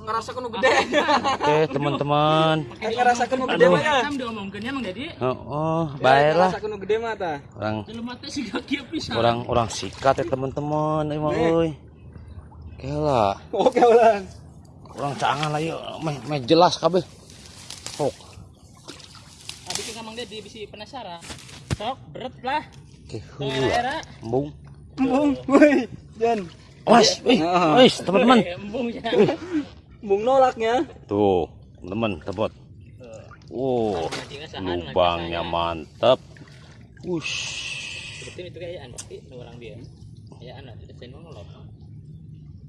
ngerasa kuno gede. Oke teman-teman. ngerasa kuno gede mah ya. Sam diomongkeun ya Mang Dedi. Oh, oh baiklah. Ngerasa kuno gede mah ta. Orang Dalam mata si kaki pisan. orang orang sikat ya teman-teman. Ini mah euy. Oke lah. Oke ulang. Orang cangan lah yuk. Meh, meh jelas kabeh. Sok. Abi ke Mang Dedi bisi penasaran. Sok berat lah. Oke. Era-era. Embung. Bung, woi, Jan. Wes, wih, wis teman-teman. Embung ya. Bung nolaknya. Tuh, teman-teman, tebot. Oh, lubangnya mantap. Wush. Betul itu kayaan pasti nu orang dia. Kayaan lah tidak sen ngolok.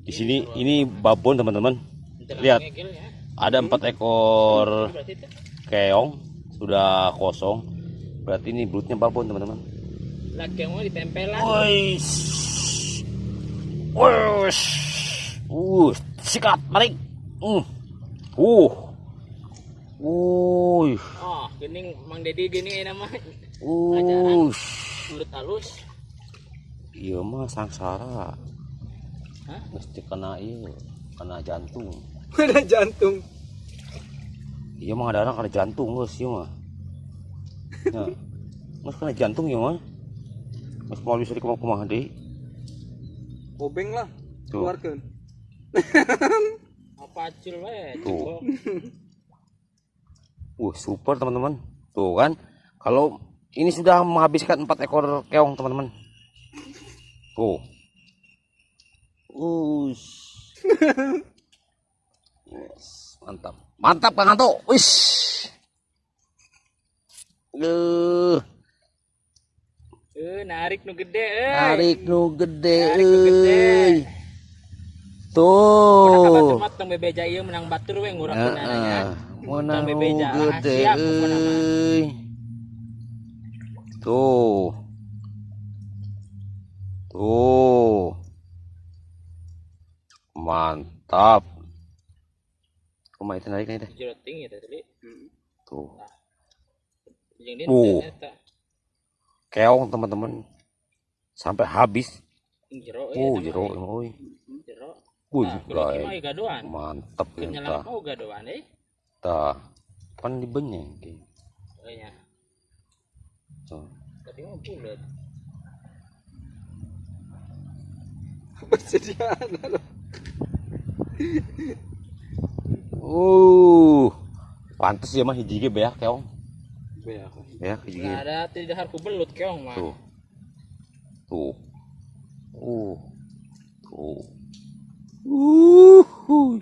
Di sini ini babon teman-teman. Lihat. ya. Ada empat ekor Berarti itu keong sudah kosong. Berarti ini belutnya babon teman-teman. laki yang mau ditempelan. Wis. Wis. Uh, sikat, balik. Uh. Uh. Uh. Oh, gening Mang Dedi gini nama Uh. mulut halus. Iya mah sangsara. Hah? Mesti kena iya, kena jantung. Ada jantung. Iya mah ada orang kena jantung guys, iya mah. Ya. Mas kena jantung ya mah. Mas mau bisa dikumah kumah deh. Obeng lah. Keluarkan. Apa acil we? Tuh. Uh, super teman-teman. Tuh kan. Kalau ini sudah menghabiskan empat ekor keong teman-teman. Tuh. Us. Yes, mantap. Mantap Kang Anto. Wis. Eh, narik nu gede euy. tarik nu gede Tarik nu gede. euy. Tuh. Bebeja menang batur we bebeja, gede. Tuh. Tuh. Mantap. Kumaha itu tinggi teh tadi. Tuh. Oh. eta. Keong teman-teman. Sampai habis. Jero Oh, jero mah, Wuh, Nah, gadoan. Mantap ya Kenyalan tah. mau gadoan eh. Tah. Kan dibenyeng. Ki. Oh iya. Tuh. Tapi mah bulat. Persediaan. Uh. Pantes ya mah hiji ge beak keong. Ya. Beak hiji. Nggak ada tidak harus belut keong mah. Tuh. Tuh. Uh. Tuh. Uh.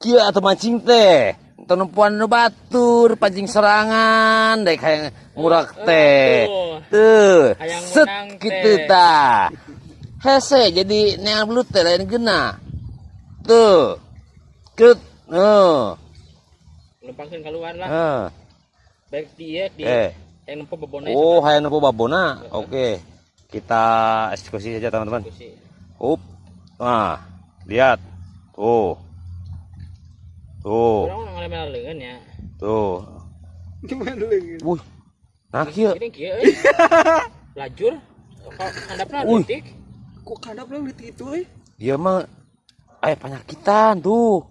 Kia atau mancing teh. Tenempuan nu batur, pancing serangan, dek kayak ngurak teh. tuh. Set gitu ta. Hese jadi neang belut teh lain gena. Tuh. Ket. Oh. Lempangkeun keluar lah. Ah. Baik dia di Eh. yang nempo bebona Oh, hayang nopo babona. Oke. Kita eksekusi saja teman-teman. Up. Nah, lihat. Tuh. Tuh. Lengan ya. Tuh. Gimana lagi? Wuh. Nah, kieu. Ini kieu euy. Lajur. Detik. Kok kadap lah lihat itu eh? Dia mah eh penyakitan tuh.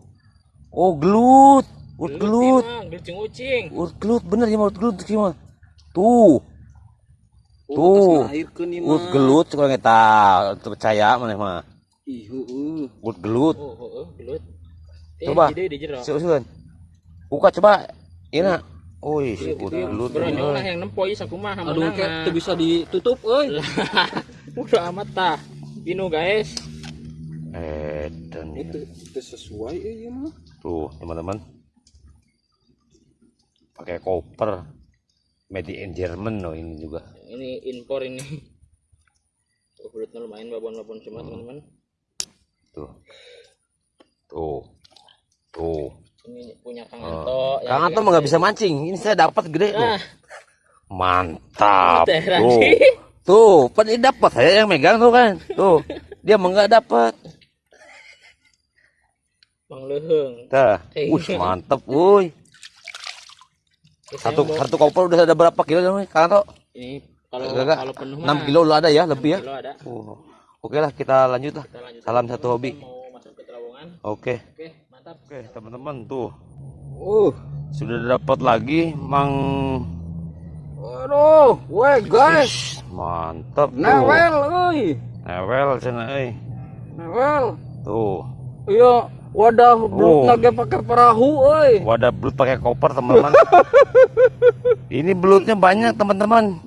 Oh, gelut. Urut gelut. Gelut ucing. Urut gelut bener ya urut gelut kieu mah. Tuh. Tuh. Urut gelut kalau kita percaya maneh mah. Ih, gelut. Oh, oh, oh, gelut. Eh, Coba. Seuseun. Buka coba. Ina. Wih, urut gelut. Bro, yang nempo ieu sakumaha Aduh, kayak tuh bisa ditutup, euy. Udah amat tah. Inu guys. Edan ya. Itu itu sesuai eh ya mah. Tuh, teman-teman. Pakai koper. Made in German loh ini juga. Ini impor ini. Tuh, belutnya lumayan babon-babon semua teman-teman. Tuh. Tuh. Tuh. Ini punya Kang Anto. Kang Anto mah nggak bisa mancing. Ini saya dapat gede tuh. Ah, Mantap. Teheran Tuh. Tuh, pan ini dapat saya yang megang tuh kan. Tuh. Dia mah nggak dapat. Bang Leheng. Dah. Eh. Wih, mantap, wuih. Satu satu koper udah ada berapa kilo nih, Kang Anto? Ini kalau Gak, kalau penuh 6 mah kilo lah ada ya, lebih ya. kilo ada. Oh. Oke lah, kita lanjut lah. Kita lanjut. Salam satu hobi. Mau masuk ke terowongan. Oke. Oke, mantap. Oke, teman-teman tuh Uh. sudah dapat lagi mang Waduh, weh guys. mantap tuh. Newel euy. Newel cenah euy. Newel. Tuh. Iya, wadah Oh. lagi pakai perahu euy. Wadah belut pakai koper, teman-teman. Ini belutnya banyak, teman-teman.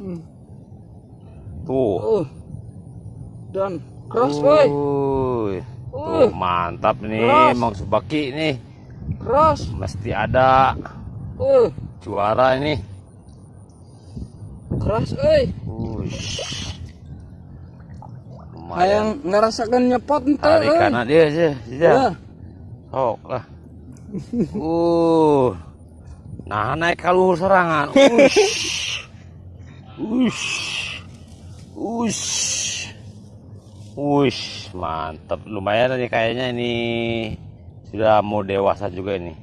Tuh. Uh. Dan keras euy. Uy. Uh. Tuh, mantap nih. Mang Subaki nih. Keras. Mesti ada Uh, juara ini. Ush. Lumayan. Hayang ngerasakan nyepot ente Tarik kanan dia aja. Aja. Ya. Sok lah. Uh. Nah, naik kaluhur serangan. Ush. Ush. Ush. Ush, mantap. Lumayan nih kayaknya ini sudah mau dewasa juga ini.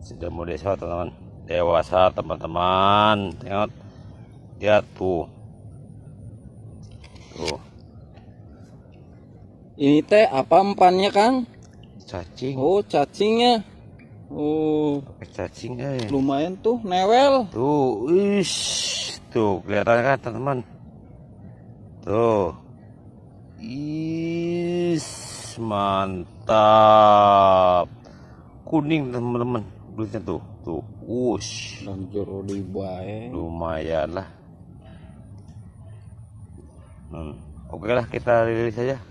Sudah mau dewasa, teman-teman. Dewasa, teman-teman. Tengok. Lihat tuh. Tuh, Ini teh apa empannya, Kang? cacing. Oh, cacingnya. Oh, Pakai cacing eh. lumayan tuh, newel. Tuh, ish. Tuh, kelihatan kan teman-teman? Tuh. Is, mantap. Kuning teman-teman. Belutnya tuh. Tuh, wush. Dan jero di bae. Lumayan lah. Hmm. Oke lah, kita rilis saja.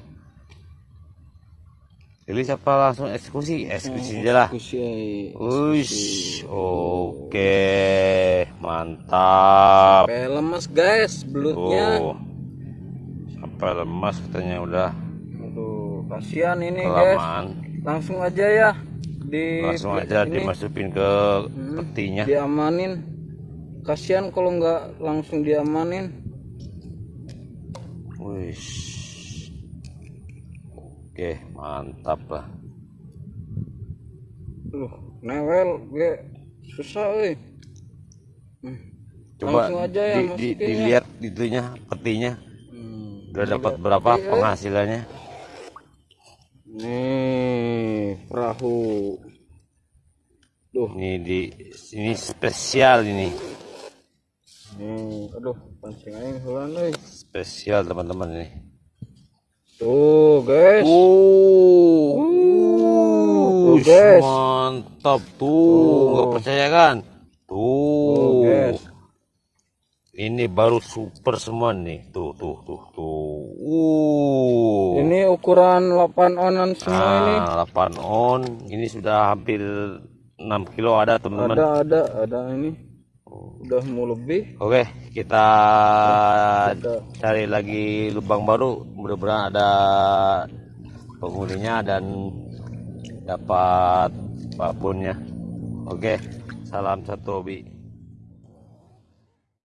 Rilis apa langsung eksekusi? Eksekusi aja lah. Kusi. Ush, oke, mantap. Sampai lemes, guys, belutnya. Tuh, sampai lemas katanya udah Aduh, kasihan ini, guys. kelamaan. Langsung aja ya di Langsung aja ini, dimasukin ke Hmm. petinya. diamanin. Kasihan kalau nggak langsung diamanin. Wish, oke, mantap lah. Duh, newel gue susah euy. Hmm. Coba Langsung aja ya di- di- dilihat itunya petinya. Udah dapat berapa Iya. penghasilannya? Nih, perahu. Duh, Ini di ini spesial ini, nih, aduh, pancing aing heula euy. spesial teman-teman ini. Tuh, guys. Tuh, Ush, guys. mantap tuh, nggak percaya kan? Tuh, Tuh, guys. Ini baru super semua nih, tuh, tuh, tuh, tuh. Uh, Ini ukuran 8 onan semua ini. nah, 8 on, ini sudah hampir 6 kilo ada teman-teman. Ada, ada, ada ini. Udah mau lebih. Oke, kita Ada. cari lagi lubang baru. Mudah-mudahan ada penghuninya dan dapat babonnya. Oke, salam satu hobi.